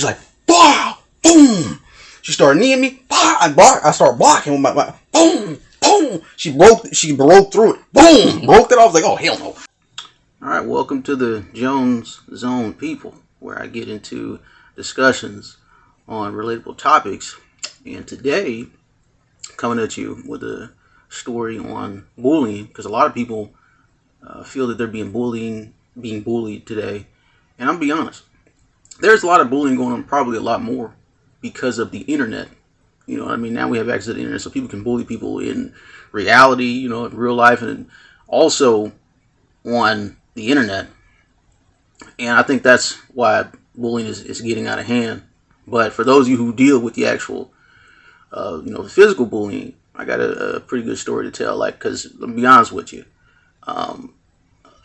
She's like, bah, boom. She started kneeing me. Bah, I block. I start blocking with my, my boom, boom. She broke. She broke through it. Boom, broke it off. I was like, oh hell no. All right, welcome to the Jones Zone people, where I get into discussions on relatable topics. And today, coming at you with a story on bullying, because a lot of people uh, feel that they're being bullying, being bullied today. And I'm be honest, there's a lot of bullying going on, probably a lot more because of the internet. You know, I mean, now we have access to the internet, so people can bully people in reality, you know, in real life, and also on the internet. And I think that's why bullying is, is getting out of hand. But for those of you who deal with the actual, uh, you know, physical bullying, I got a, a, pretty good story to tell. Like, because let me be honest with you, um,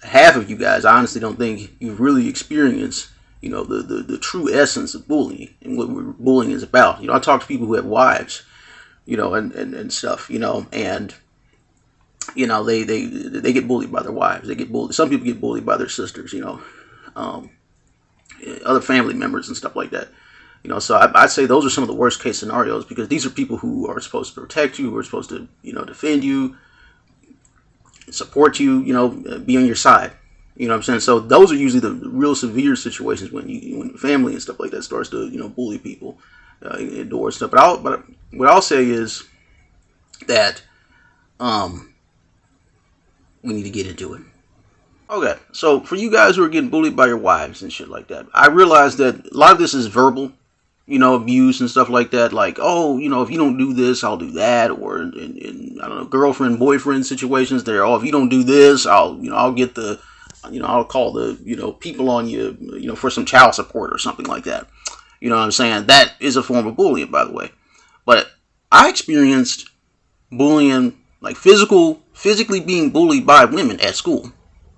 half of you guys, I honestly don't think you've really experienced you know, the, the, the true essence of bullying and what bullying is about. You know, I talk to people who have wives, you know, and, and, and stuff, you know, and, you know, they, they, they get bullied by their wives. They get bullied. Some people get bullied by their sisters, you know, um, other family members and stuff like that. You know, so I, I'd say those are some of the worst case scenarios because these are people who are supposed to protect you, who are supposed to, you know, defend you, support you, you know, be on your side. You know what I'm saying? So those are usually the real severe situations when you when family and stuff like that starts to you know bully people uh, indoors stuff. But I'll, but what I'll say is that um we need to get into it. Okay, so for you guys who are getting bullied by your wives and shit like that, I realize that a lot of this is verbal, you know, abuse and stuff like that. Like, oh, you know, if you don't do this, I'll do that, or in, in I don't know, girlfriend boyfriend situations. There, oh, if you don't do this, I'll you know, I'll get the you know, I'll call the, you know, people on you, you know, for some child support or something like that. You know what I'm saying? That is a form of bullying, by the way. But I experienced bullying, like physical, physically being bullied by women at school,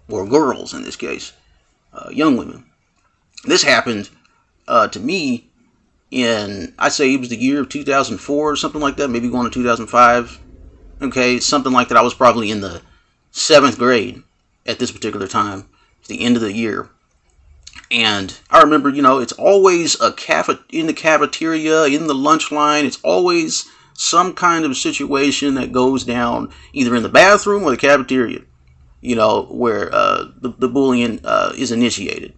or girls in this case, uh, young women. This happened uh, to me in, I say it was the year of 2004 or something like that, maybe going to 2005. Okay, something like that. I was probably in the seventh grade at this particular time. The end of the year. And I remember, you know, it's always a cafe in the cafeteria, in the lunch line. It's always some kind of situation that goes down either in the bathroom or the cafeteria, you know, where uh, the, the bullying uh, is initiated.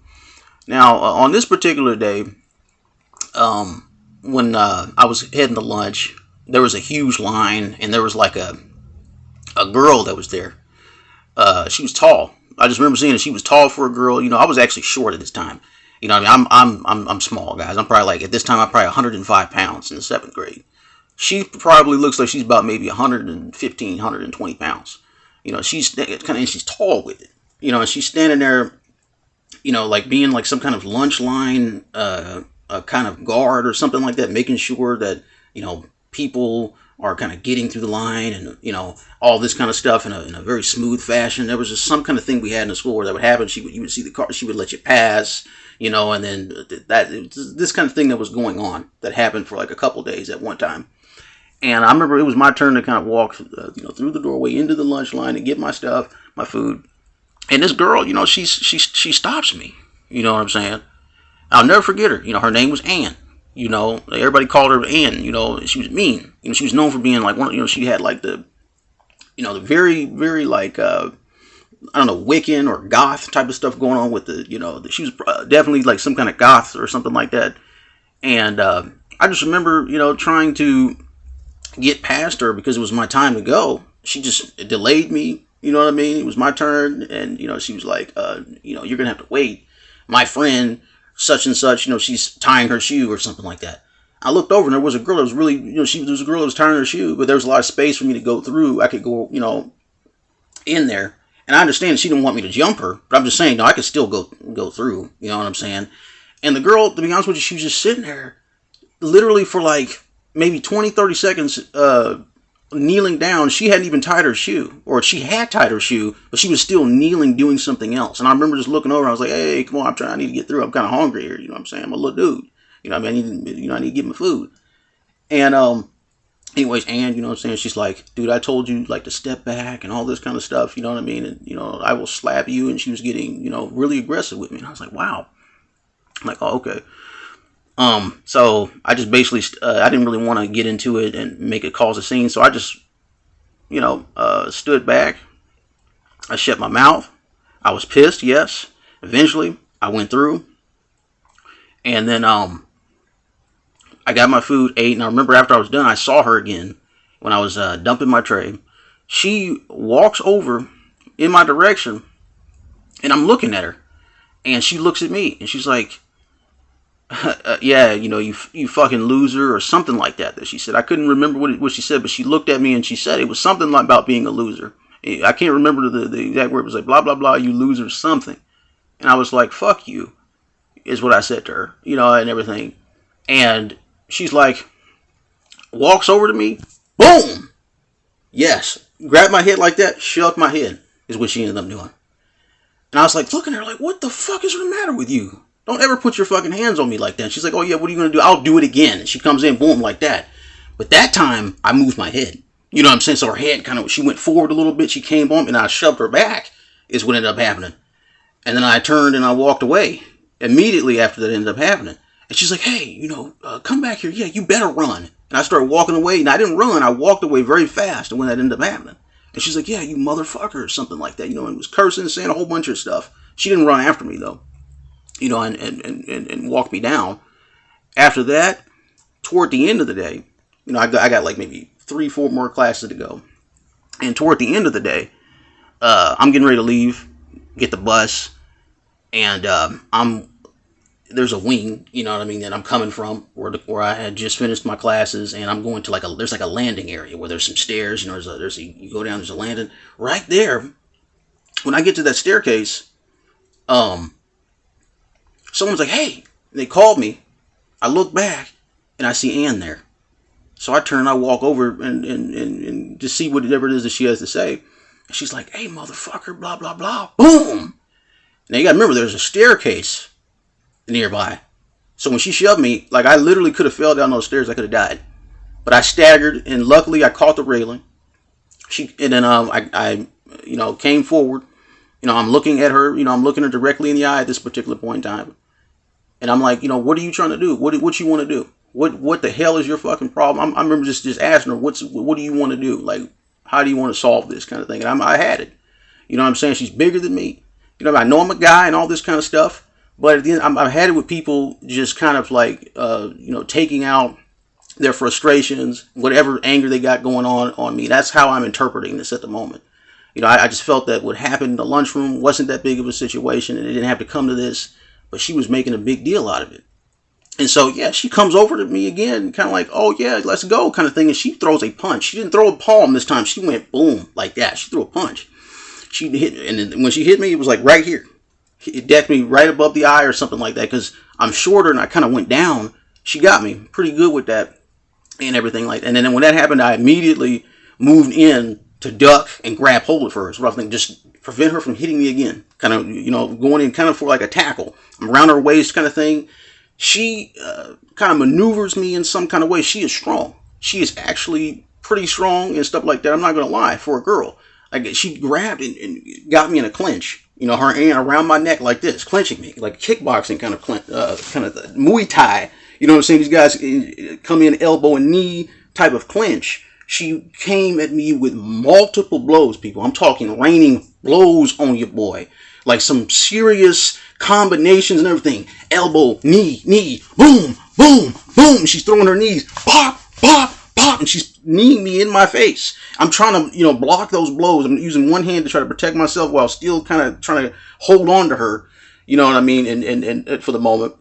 Now, uh, on this particular day, um, when uh, I was heading to lunch, there was a huge line, and there was like a a girl that was there uh, she was tall. I just remember seeing her. She was tall for a girl. You know, I was actually short at this time. You know, I mean, I'm I'm I'm I'm small, guys. I'm probably like at this time I'm probably 105 pounds in the seventh grade. She probably looks like she's about maybe 115, 120 pounds. You know, she's kind of and she's tall with it. You know, and she's standing there, you know, like being like some kind of lunch line, uh, a kind of guard or something like that, making sure that you know people are kind of getting through the line and you know all this kind of stuff in a, in a very smooth fashion. There was just some kind of thing we had in the school where that would happen. She would you would see the car she would let you pass you know and then that this kind of thing that was going on that happened for like a couple days at one time. And i remember it was my turn to kind of walk uh, you know through the doorway into the lunch line and get my stuff my food. And this girl you know she's she she stops me. You know what i'm saying? I'll never forget her. You know her name was anne you know, everybody called her Ann. You know, she was mean. You know, she was known for being like one. You know, she had like the, you know, the very, very like uh, I don't know, Wiccan or goth type of stuff going on with the. You know, she was uh, definitely like some kind of goth or something like that. And uh, I just remember, you know, trying to get past her because it was my time to go. She just delayed me. You know what I mean? It was my turn, and you know, she was like, uh, you know, you're gonna have to wait. My friend such and such, you know, she's tying her shoe or something like that. I looked over and there was a girl that was really, you know, she there was a girl that was tying her shoe, but there was a lot of space for me to go through. I could go, you know, in there. And I understand she didn't want me to jump her, but I'm just saying, no, I could still go go through. You know what I'm saying? And the girl, to be honest with you, she was just sitting there, literally for like maybe 20, 30 seconds, uh, kneeling down. She hadn't even tied her shoe, or she had tied her shoe, but she was still kneeling doing something else. And I remember just looking over. I was like, "Hey, come on! I'm trying. I need to get through. I'm kind of hungry here. You know what I'm saying? I'm a little dude. You know, I mean, I need, you know, I need to get my food." And um, anyways, and you know what I'm saying? She's like, "Dude, I told you like to step back and all this kind of stuff. You know what I mean? And you know, I will slap you." And she was getting, you know, really aggressive with me. And I was like, "Wow." I'm like, "Oh, okay." Um, so I just basically, uh, I didn't really want to get into it and make it cause a scene. So I just, you know, uh, stood back. I shut my mouth. I was pissed, yes. Eventually, I went through. And then, um, I got my food, ate, and I remember after I was done, I saw her again when I was uh, dumping my tray. She walks over in my direction, and I'm looking at her, and she looks at me, and she's like, uh, yeah, you know, you you fucking loser or something like that. That she said. I couldn't remember what it, what she said, but she looked at me and she said it was something like about being a loser. I can't remember the, the exact word. It was like blah blah blah, you loser, something. And I was like, fuck you, is what I said to her, you know, and everything. And she's like, walks over to me, boom, yes, grab my head like that, shook my head, is what she ended up doing. And I was like, looking at her like, what the fuck is the matter with you? Don't ever put your fucking hands on me like that. she's like, oh yeah, what are you gonna do? I'll do it again. And she comes in, boom, like that. But that time, I moved my head. You know what I'm saying? So her head kind of, she went forward a little bit. She came on, and I shoved her back. Is what ended up happening. And then I turned and I walked away immediately after that ended up happening. And she's like, hey, you know, uh, come back here. Yeah, you better run. And I started walking away, and I didn't run. I walked away very fast. And when that ended up happening, and she's like, yeah, you motherfucker, or something like that. You know, and was cursing, saying a whole bunch of stuff. She didn't run after me though you know, and, and, and, and walk me down. After that, toward the end of the day, you know, I got, I got like maybe three, four more classes to go. And toward the end of the day, uh, I'm getting ready to leave, get the bus, and um, I'm there's a wing, you know what I mean, that I'm coming from where the, where I had just finished my classes, and I'm going to like a there's like a landing area where there's some stairs, you know, there's a, there's a you go down, there's a landing right there. When I get to that staircase, um, someone's like, hey, they called me. I look back and I see Ann there. So I turn, I walk over and, and, and, and just see whatever it is that she has to say. And she's like, hey, motherfucker, blah, blah, blah. Boom! Now you gotta remember, there's a staircase nearby. So when she shoved me, like I literally could have fell down those stairs. I could have died. But I staggered, and luckily I caught the railing. She and then um, I, I, you know, came forward. You know, I'm looking at her. You know, I'm looking her directly in the eye at this particular point in time. And I'm like, you know, what are you trying to do? What what you want to do? What what the hell is your fucking problem? I'm, i remember just just asking her, what's what do you want to do? Like, how do you want to solve this kind of thing? And I'm, I had it. You know what I'm saying? She's bigger than me. You know, I know I'm a guy and all this kind of stuff. But at the end, I'm, I've had it with people just kind of like, uh, you know, taking out their frustrations, whatever anger they got going on on me. That's how I'm interpreting this at the moment. You know, I, I just felt that what happened in the lunchroom wasn't that big of a situation, and it didn't have to come to this but she was making a big deal out of it. And so, yeah, she comes over to me again, kind of like, oh, yeah, let's go, kind of thing. And she throws a punch. She didn't throw a palm this time. She went boom, like that. She threw a punch. She hit, and when she hit me, it was like right here. It decked me right above the eye or something like that because I'm shorter and I kind of went down. She got me pretty good with that and everything like that. And then when that happened, I immediately moved in to duck and grab hold of her. So I think just prevent her from hitting me again. Kind of, you know, going in kind of for like a tackle. I'm around her waist kind of thing. She uh, kind of maneuvers me in some kind of way. She is strong. She is actually pretty strong and stuff like that. I'm not going to lie for a girl. Like she grabbed and, and, got me in a clinch. You know, her hand around my neck like this, clinching me, like kickboxing kind of uh, kind of Muay Thai. You know what I'm saying? These guys uh, come in elbow and knee type of clinch she came at me with multiple blows, people. I'm talking raining blows on your boy. Like some serious combinations and everything. Elbow, knee, knee, boom, boom, boom. She's throwing her knees, pop, pop, pop, and she's kneeing me in my face. I'm trying to, you know, block those blows. I'm using one hand to try to protect myself while still kind of trying to hold on to her. You know what I mean? And, and, and uh, for the moment.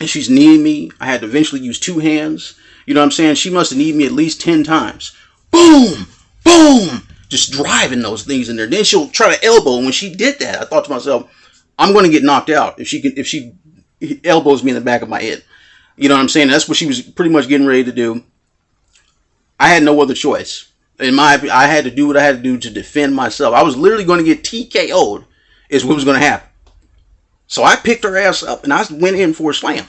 And she's kneeing me. I had to eventually use two hands. You know what I'm saying? She must have needed me at least 10 times. Boom! Boom! Just driving those things in there. Then she'll try to elbow. And when she did that, I thought to myself, I'm going to get knocked out if she can, if she elbows me in the back of my head. You know what I'm saying? That's what she was pretty much getting ready to do. I had no other choice. In my I had to do what I had to do to defend myself. I was literally going to get TKO'd is what was going to happen. So I picked her ass up and I went in for a slam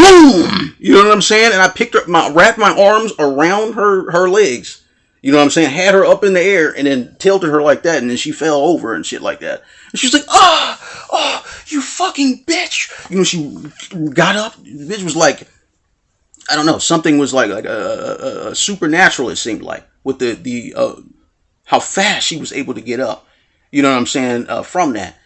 boom. You know what I'm saying? And I picked up my wrapped my arms around her her legs. You know what I'm saying? Had her up in the air and then tilted her like that, and then she fell over and shit like that. And she's like, "Ah, oh, oh, you fucking bitch!" You know, she got up. The bitch was like, I don't know, something was like like a, a, a supernatural. It seemed like with the the uh, how fast she was able to get up. You know what I'm saying? Uh, from that,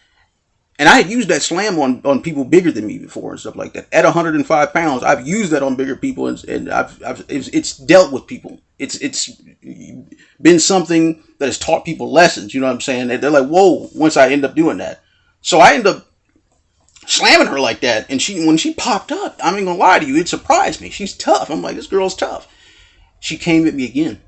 and I had used that slam on, on people bigger than me before and stuff like that. At 105 pounds, I've used that on bigger people, and, and I've, I've it's, it's, dealt with people. It's it's been something that has taught people lessons. You know what I'm saying? They're like, whoa! Once I end up doing that, so I end up slamming her like that, and she when she popped up, I'm not gonna lie to you, it surprised me. She's tough. I'm like, this girl's tough. She came at me again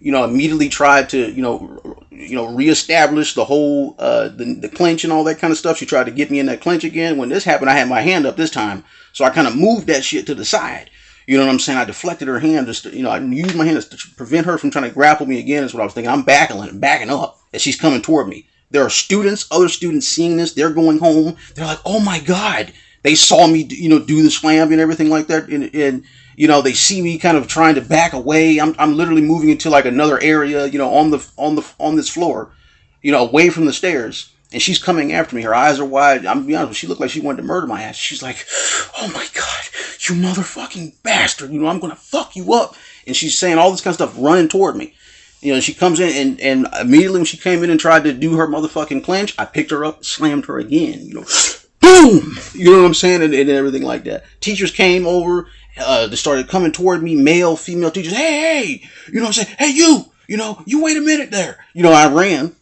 you know, immediately tried to, you know, you know, reestablish the whole uh, the, the clinch and all that kind of stuff. She tried to get me in that clinch again. When this happened, I had my hand up this time, so I kind of moved that shit to the side. You know what I'm saying? I deflected her hand, just to, you know, I used my hand to prevent her from trying to grapple me again. Is what I was thinking. I'm backing, backing up as she's coming toward me. There are students, other students seeing this. They're going home. They're like, "Oh my god!" They saw me, you know, do the slam and everything like that, and, and you know, they see me kind of trying to back away. I'm, I'm literally moving into like another area, you know, on the on the on this floor, you know, away from the stairs. And she's coming after me. Her eyes are wide. I'm be honest she looked like she wanted to murder my ass. She's like, "Oh my god, you motherfucking bastard! You know, I'm gonna fuck you up." And she's saying all this kind of stuff, running toward me. You know, she comes in and, and immediately when she came in and tried to do her motherfucking clinch, I picked her up, slammed her again. You know, boom. You know what I'm saying, and, and everything like that. Teachers came over uh, they started coming toward me, male, female teachers. Hey, hey, you know what I'm saying? Hey, you, you know, you wait a minute there. You know, I ran,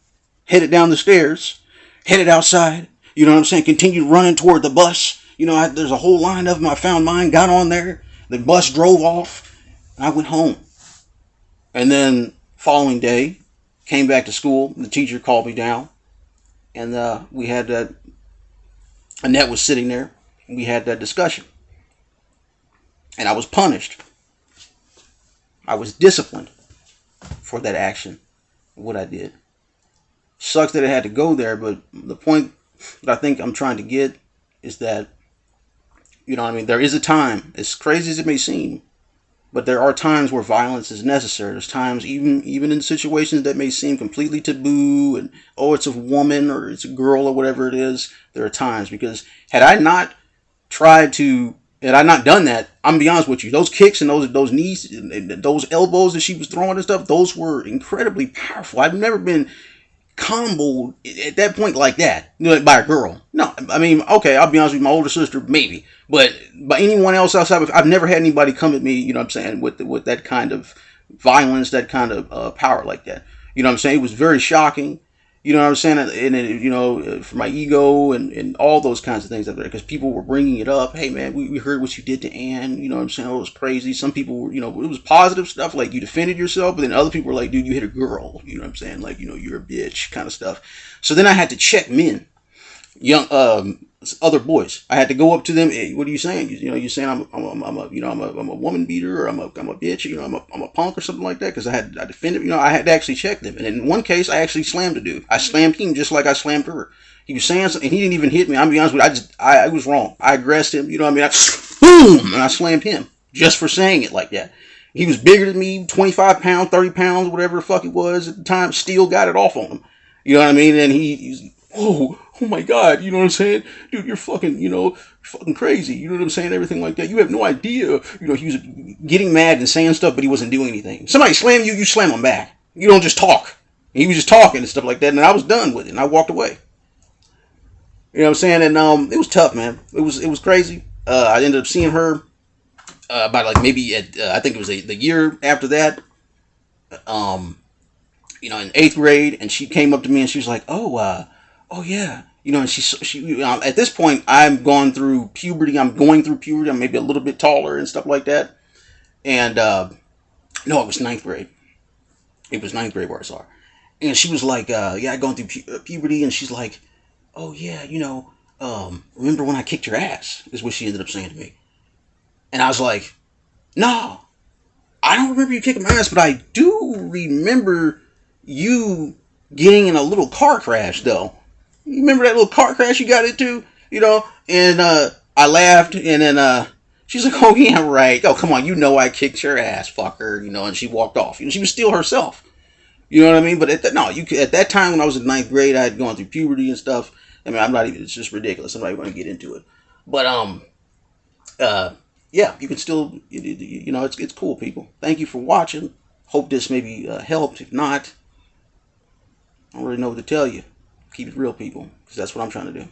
headed down the stairs, headed outside. You know what I'm saying? Continued running toward the bus. You know, I, there's a whole line of them. I found mine, got on there. The bus drove off. I went home. And then following day, came back to school. The teacher called me down, and uh, we had that. Annette was sitting there. We had that discussion. And I was punished. I was disciplined for that action, what I did. Sucks that it had to go there, but the point that I think I'm trying to get is that, you know I mean? There is a time, as crazy as it may seem, but there are times where violence is necessary. There's times, even even in situations that may seem completely taboo, and oh, it's a woman or it's a girl or whatever it is. There are times because had I not tried to had I not done that, I'm gonna be honest with you, those kicks and those those knees, those elbows that she was throwing and stuff, those were incredibly powerful. I've never been comboed at that point like that by a girl. No, I mean, okay, I'll be honest with you, my older sister, maybe, but by anyone else outside, of, I've never had anybody come at me, you know what I'm saying, with with that kind of violence, that kind of uh, power like that. You know what I'm saying? It was very shocking. You know what I'm saying? And, and you know, for my ego and, and all those kinds of things up there, because people were bringing it up. Hey, man, we, we heard what you did to Ann. You know what I'm saying? Oh, it was crazy. Some people were, you know, it was positive stuff, like you defended yourself, but then other people were like, dude, you hit a girl. You know what I'm saying? Like, you know, you're a bitch kind of stuff. So then I had to check men, young, um, other boys. I had to go up to them. Hey, what are you saying? You, you know, you're saying I'm, I'm, I'm, a, you know, I'm a, I'm a woman beater, or I'm a, I'm a bitch, you know, I'm a, I'm a punk or something like that. Because I had, I defended, you know, I had to actually check them. And in one case, I actually slammed a dude. I mm-hmm. slammed him just like I slammed her. He was saying something, and he didn't even hit me. I'm be honest with you, I just, I, I was wrong. I aggressed him. You know what I mean? I, boom, and I slammed him just for saying it like that. He was bigger than me, 25 pounds, 30 pounds, whatever the fuck it was at the time. Still got it off on him. You know what I mean? And he, he's, oh, oh my God, you know what I'm saying? Dude, you're fucking, you know, fucking crazy. You know what I'm saying? Everything like that. You have no idea. You know, he was getting mad and saying stuff, but he wasn't doing anything. Somebody slam you, you slam him back. You don't just talk. He was just talking and stuff like that, and I was done with it, and I walked away. You know what I'm saying? And um, it was tough, man. It was it was crazy. Uh, I ended up seeing her uh, about like maybe at uh, I think it was a, the year after that. Um, you know, in eighth grade, and she came up to me and she was like, "Oh, uh, oh yeah, you know, and she, she um, at this point, I'm going through puberty. I'm going through puberty. I'm maybe a little bit taller and stuff like that. And uh, no, it was ninth grade. It was ninth grade where I saw her, and she was like, uh, "Yeah, I'm going through pu- uh, puberty," and she's like, "Oh yeah, you know, um, remember when I kicked your ass?" Is what she ended up saying to me, and I was like, "No, I don't remember you kicking my ass, but I do remember you getting in a little car crash, though." You remember that little car crash you got into? You know, and uh, I laughed, and then uh, She's like, oh yeah, right. Oh come on, you know I kicked your ass, fucker. You know, and she walked off. You know, she was still herself. You know what I mean? But at that, no, you at that time when I was in ninth grade, I had gone through puberty and stuff. I mean, I'm not even. It's just ridiculous. I'm not even going to get into it. But um, uh, yeah, you can still, you, you know, it's it's cool, people. Thank you for watching. Hope this maybe uh, helped. If not, I don't really know what to tell you. Keep it real, people, because that's what I'm trying to do. All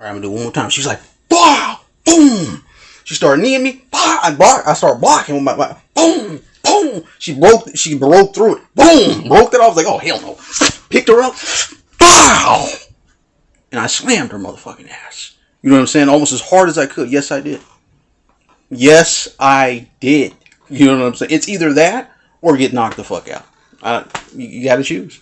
right, I'm gonna do one more time. She's like, bah, boom. She started kneeing me. Bah, I bark. I start blocking with my, my boom, boom. She broke. She broke through it. Boom, broke it off. Like, oh hell no. Picked her up. Bow. And I slammed her motherfucking ass. You know what I'm saying? Almost as hard as I could. Yes, I did. Yes, I did. You know what I'm saying? It's either that or get knocked the fuck out. I, you, you got to choose.